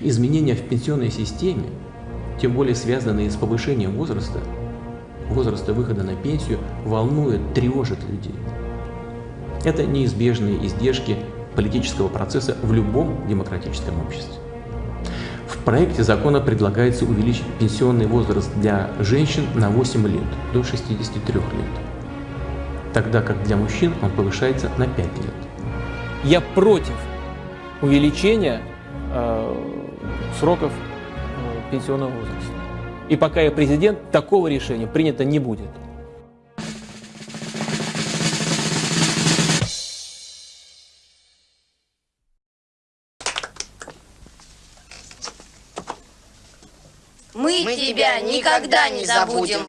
Изменения в пенсионной системе, тем более связанные с повышением возраста, возраста выхода на пенсию, волнуют, тревожат людей. Это неизбежные издержки политического процесса в любом демократическом обществе. В проекте закона предлагается увеличить пенсионный возраст для женщин на 8 лет, до 63 лет, тогда как для мужчин он повышается на 5 лет. Я против увеличения э, сроков э, пенсионного возраста. И пока я президент, такого решения принято не будет. Мы тебя никогда не забудем.